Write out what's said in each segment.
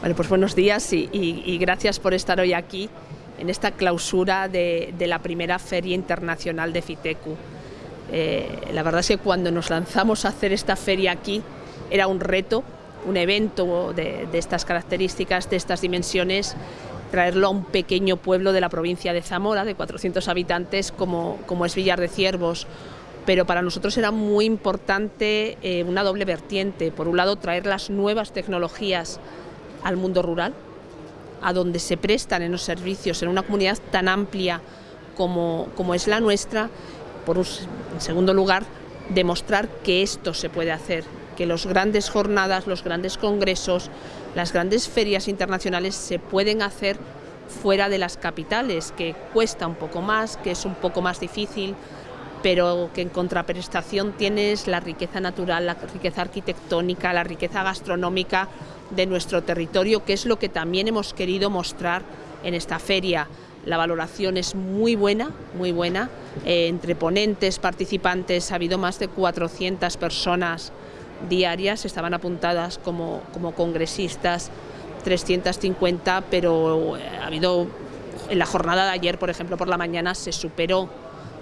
Bueno, pues buenos días y, gracias por estar hoy aquí en esta clausura de, la primera Feria Internacional de FITECU. Eh, la verdad es que cuando nos lanzamos a hacer esta feria aquí era un reto, un evento de, estas características, de estas dimensiones, traerlo a un pequeño pueblo de la provincia de Zamora, de 400 habitantes, como, como es Villar de Ciervos, pero para nosotros era muy importante eh, una doble vertiente. Por un lado, traer las nuevas tecnologías al mundo rural, a donde se prestan en los servicios en una comunidad tan amplia como, como es la nuestra. Por un, en segundo lugar, demostrar que esto se puede hacer, que las grandes jornadas, los grandes congresos, las grandes ferias internacionales se pueden hacer fuera de las capitales, que cuesta un poco más, que es un poco más difícil, pero que en contraprestación tienes la riqueza natural, la riqueza arquitectónica, la riqueza gastronómica de nuestro territorio, que es lo que también hemos querido mostrar en esta feria. La valoración es muy buena, muy buena. Eh, entre ponentes, participantes, ha habido más de 400 personas diarias, estaban apuntadas como, como congresistas, 350, pero eh, ha habido, en la jornada de ayer, por ejemplo, por la mañana se superó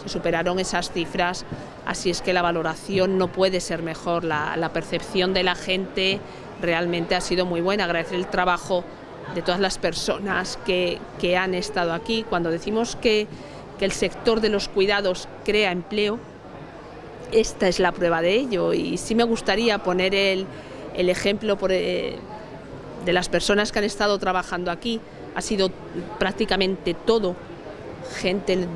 se superaron esas cifras, así es que la valoración no puede ser mejor, la, percepción de la gente realmente ha sido muy buena, agradecer el trabajo de todas las personas que, han estado aquí. Cuando decimos que, el sector de los cuidados crea empleo, esta es la prueba de ello y sí me gustaría poner el, ejemplo eh, de las personas que han estado trabajando aquí. Ha sido prácticamente todo gente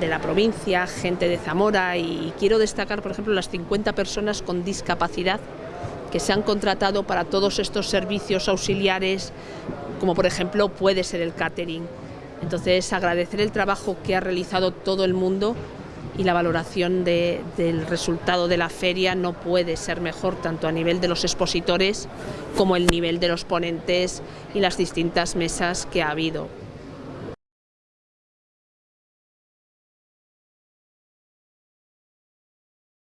de la provincia, gente de Zamora y quiero destacar, por ejemplo, las 50 personas con discapacidad que se han contratado para todos estos servicios auxiliares, como por ejemplo puede ser el catering. Entonces, agradecer el trabajo que ha realizado todo el mundo y la valoración del resultado de la feria no puede ser mejor tanto a nivel de los expositores como el nivel de los ponentes y las distintas mesas que ha habido.